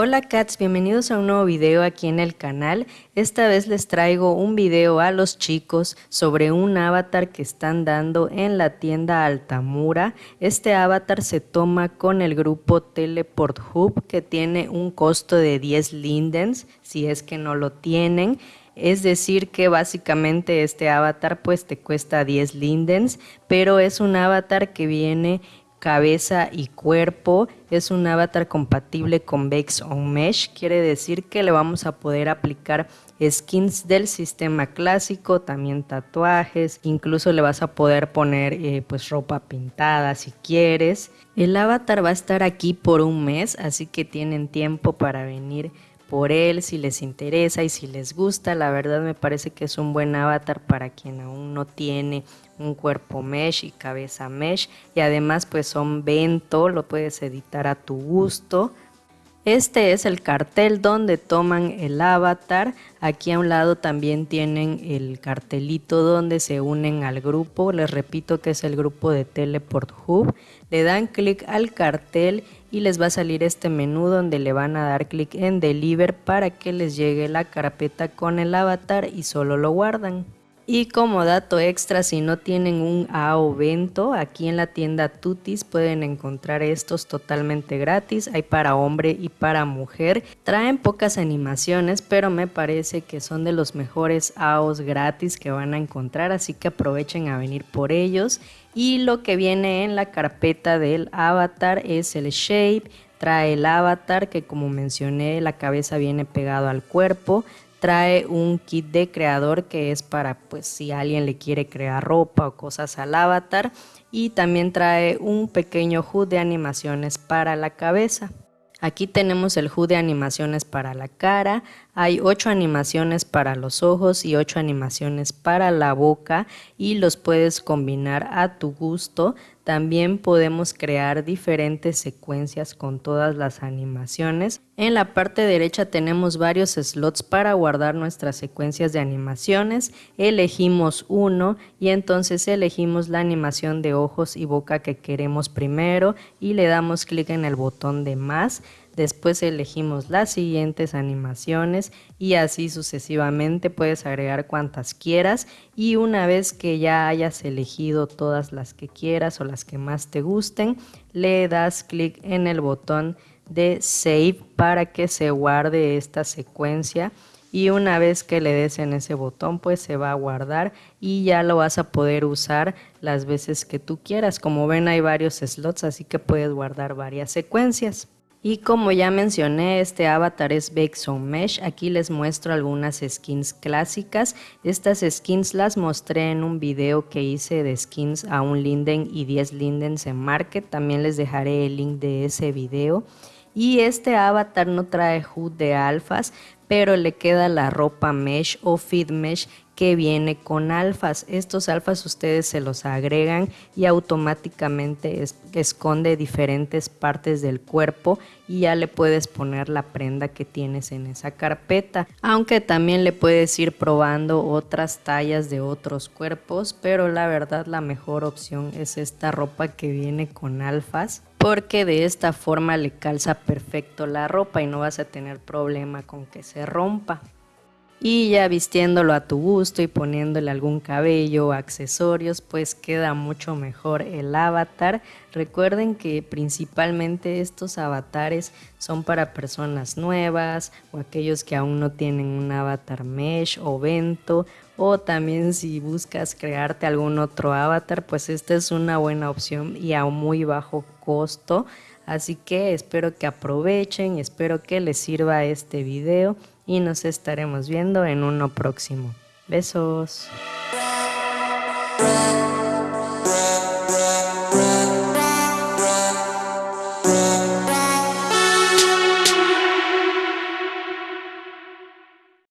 Hola cats, bienvenidos a un nuevo video aquí en el canal. Esta vez les traigo un video a los chicos sobre un avatar que están dando en la tienda Altamura. Este avatar se toma con el grupo Teleport Hub que tiene un costo de 10 lindens si es que no lo tienen. Es decir que básicamente este avatar pues te cuesta 10 lindens, pero es un avatar que viene cabeza y cuerpo. Es un avatar compatible con Vex on Mesh, quiere decir que le vamos a poder aplicar skins del sistema clásico, también tatuajes, incluso le vas a poder poner eh, pues ropa pintada si quieres. El avatar va a estar aquí por un mes, así que tienen tiempo para venir por él si les interesa y si les gusta. La verdad me parece que es un buen avatar para quien aún no tiene un cuerpo mesh y cabeza mesh y además pues son vento, lo puedes editar a tu gusto. Este es el cartel donde toman el avatar. Aquí a un lado también tienen el cartelito donde se unen al grupo. Les repito que es el grupo de Teleport Hub. Le dan clic al cartel y les va a salir este menú donde le van a dar clic en Deliver para que les llegue la carpeta con el avatar y solo lo guardan. Y como dato extra, si no tienen un AO Vento, aquí en la tienda Tutis pueden encontrar estos totalmente gratis. Hay para hombre y para mujer. Traen pocas animaciones, pero me parece que son de los mejores AOs gratis que van a encontrar, así que aprovechen a venir por ellos. Y lo que viene en la carpeta del avatar es el shape, trae el avatar que como mencioné la cabeza viene pegado al cuerpo, trae un kit de creador que es para pues si alguien le quiere crear ropa o cosas al avatar y también trae un pequeño HUD de animaciones para la cabeza. Aquí tenemos el HUD de animaciones para la cara, hay 8 animaciones para los ojos y 8 animaciones para la boca y los puedes combinar a tu gusto. También podemos crear diferentes secuencias con todas las animaciones. En la parte derecha tenemos varios slots para guardar nuestras secuencias de animaciones. Elegimos uno y entonces elegimos la animación de ojos y boca que queremos primero y le damos clic en el botón de más. Después elegimos las siguientes animaciones y así sucesivamente puedes agregar cuantas quieras y una vez que ya hayas elegido todas las que quieras o las que más te gusten, le das clic en el botón de Save para que se guarde esta secuencia y una vez que le des en ese botón pues se va a guardar y ya lo vas a poder usar las veces que tú quieras. Como ven hay varios slots así que puedes guardar varias secuencias. Y como ya mencioné, este avatar es Bexon Mesh. Aquí les muestro algunas skins clásicas. Estas skins las mostré en un video que hice de skins a un Linden y 10 Lindens en Market. También les dejaré el link de ese video. Y este avatar no trae HUD de alfas, pero le queda la ropa mesh o feed mesh que viene con alfas. Estos alfas ustedes se los agregan y automáticamente esconde diferentes partes del cuerpo y ya le puedes poner la prenda que tienes en esa carpeta. Aunque también le puedes ir probando otras tallas de otros cuerpos, pero la verdad la mejor opción es esta ropa que viene con alfas porque de esta forma le calza perfecto la ropa y no vas a tener problema con que se rompa y ya vistiéndolo a tu gusto y poniéndole algún cabello o accesorios pues queda mucho mejor el avatar. Recuerden que principalmente estos avatares son para personas nuevas o aquellos que aún no tienen un avatar mesh o vento o también si buscas crearte algún otro avatar pues esta es una buena opción y a muy bajo costo así que espero que aprovechen espero que les sirva este video y nos estaremos viendo en uno próximo. Besos.